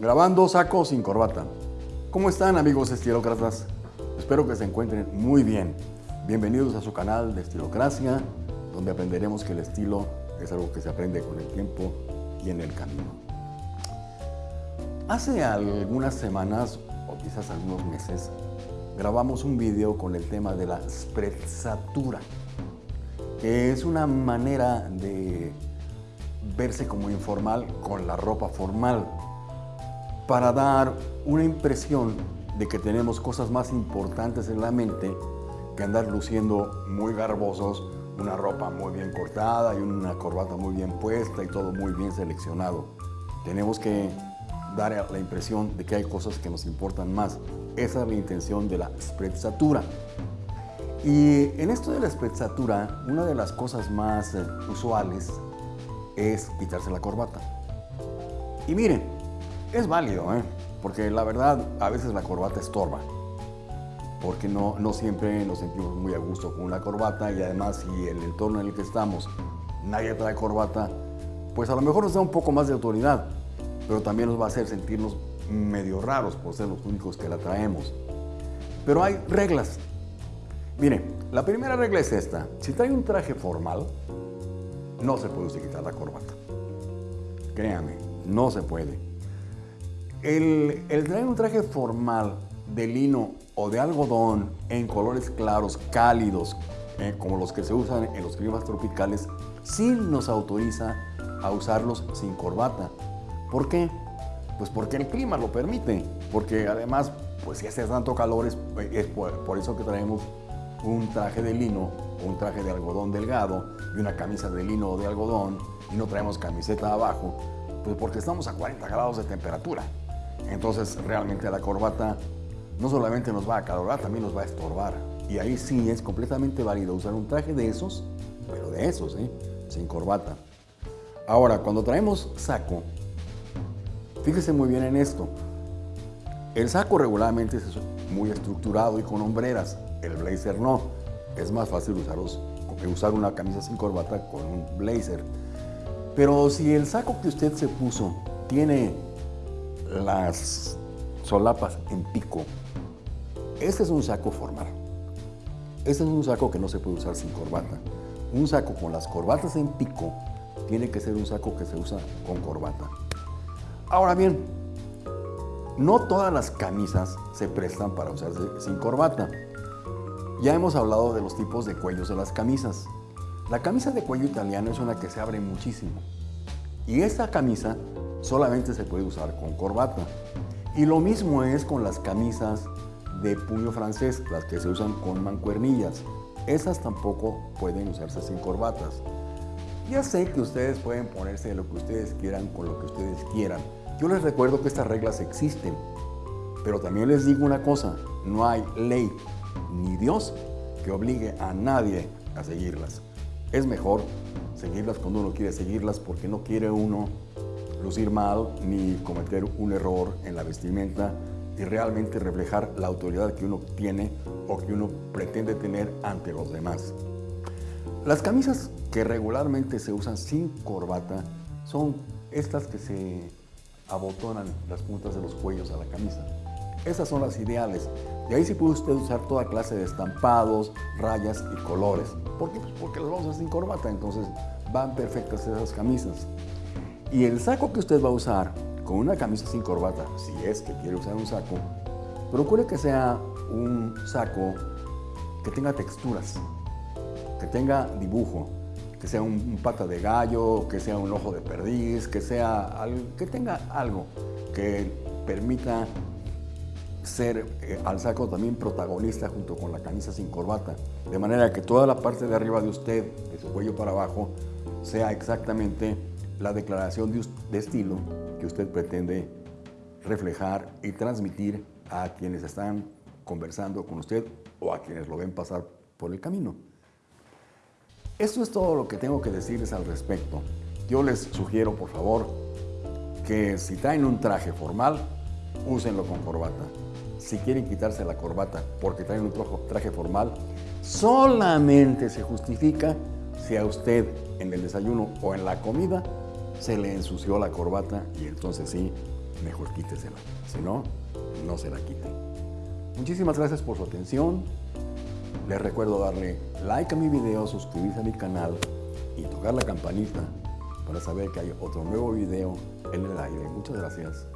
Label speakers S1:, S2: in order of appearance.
S1: Grabando saco sin corbata. ¿Cómo están amigos estilócratas? Espero que se encuentren muy bien. Bienvenidos a su canal de Estilocracia, donde aprenderemos que el estilo es algo que se aprende con el tiempo y en el camino. Hace algunas semanas, o quizás algunos meses, grabamos un video con el tema de la sprezzatura, que es una manera de verse como informal con la ropa formal, para dar una impresión de que tenemos cosas más importantes en la mente que andar luciendo muy garbosos, una ropa muy bien cortada y una corbata muy bien puesta y todo muy bien seleccionado. Tenemos que dar la impresión de que hay cosas que nos importan más. Esa es la intención de la sprezzatura. Y en esto de la sprezzatura, una de las cosas más eh, usuales es quitarse la corbata. Y miren, es válido, ¿eh? porque la verdad a veces la corbata estorba, porque no, no siempre nos sentimos muy a gusto con una corbata y además si el entorno en el que estamos nadie trae corbata, pues a lo mejor nos da un poco más de autoridad, pero también nos va a hacer sentirnos medio raros por ser los únicos que la traemos. Pero hay reglas. Mire, la primera regla es esta. Si trae un traje formal, no se puede quitar la corbata. Créame, no se puede. El, traer un traje formal de lino o de algodón en colores claros, cálidos, eh, como los que se usan en los climas tropicales, sí nos autoriza a usarlos sin corbata. ¿Por qué? Pues porque el clima lo permite, porque además, pues si hace tanto calor, es, por eso que traemos un traje de lino un traje de algodón delgado y una camisa de lino o de algodón y no traemos camiseta abajo, pues porque estamos a 40 grados de temperatura. Entonces realmente la corbata no solamente nos va a acalorar, también nos va a estorbar. Y ahí sí es completamente válido usar un traje de esos, pero de esos, ¿eh? sin corbata. Ahora, cuando traemos saco, fíjese muy bien en esto. El saco regularmente es muy estructurado y con hombreras, el blazer no es más fácil usarlos, usar una camisa sin corbata con un blazer. Pero si el saco que usted se puso tiene las solapas en pico, este es un saco formal. Este es un saco que no se puede usar sin corbata. Un saco con las corbatas en pico tiene que ser un saco que se usa con corbata. Ahora bien, no todas las camisas se prestan para usarse sin corbata. Ya hemos hablado de los tipos de cuellos de las camisas. La camisa de cuello italiano es una que se abre muchísimo. Y esta camisa solamente se puede usar con corbata. Y lo mismo es con las camisas de puño francés, las que se usan con mancuernillas. Esas tampoco pueden usarse sin corbatas. Ya sé que ustedes pueden ponerse lo que ustedes quieran con lo que ustedes quieran. Yo les recuerdo que estas reglas existen. Pero también les digo una cosa, no hay ley ni Dios que obligue a nadie a seguirlas. Es mejor seguirlas cuando uno quiere seguirlas porque no quiere uno lucir mal ni cometer un error en la vestimenta y realmente reflejar la autoridad que uno tiene o que uno pretende tener ante los demás. Las camisas que regularmente se usan sin corbata son estas que se abotonan las puntas de los cuellos a la camisa. Esas son las ideales. Y ahí sí puede usted usar toda clase de estampados, rayas y colores. ¿Por qué? Pues porque las vamos a sin corbata, entonces van perfectas esas camisas. Y el saco que usted va a usar con una camisa sin corbata, si es que quiere usar un saco, procure que sea un saco que tenga texturas, que tenga dibujo, que sea un, pata de gallo, que sea un ojo de perdiz, que, sea, que tenga algo que permita ser eh, al saco también protagonista junto con la camisa sin corbata, de manera que toda la parte de arriba de usted, de su cuello para abajo, sea exactamente la declaración de, estilo que usted pretende reflejar y transmitir a quienes están conversando con usted o a quienes lo ven pasar por el camino. Esto es todo lo que tengo que decirles al respecto. Yo les sugiero, por favor, que si traen un traje formal, úsenlo con corbata si quieren quitarse la corbata porque traen un traje formal, solamente se justifica si a usted en el desayuno o en la comida se le ensució la corbata y entonces sí mejor quítesela. Si no, no se la quite. Muchísimas gracias por su atención. Les recuerdo darle like a mi video, suscribirse a mi canal y tocar la campanita para saber que hay otro nuevo video en el aire. Muchas gracias.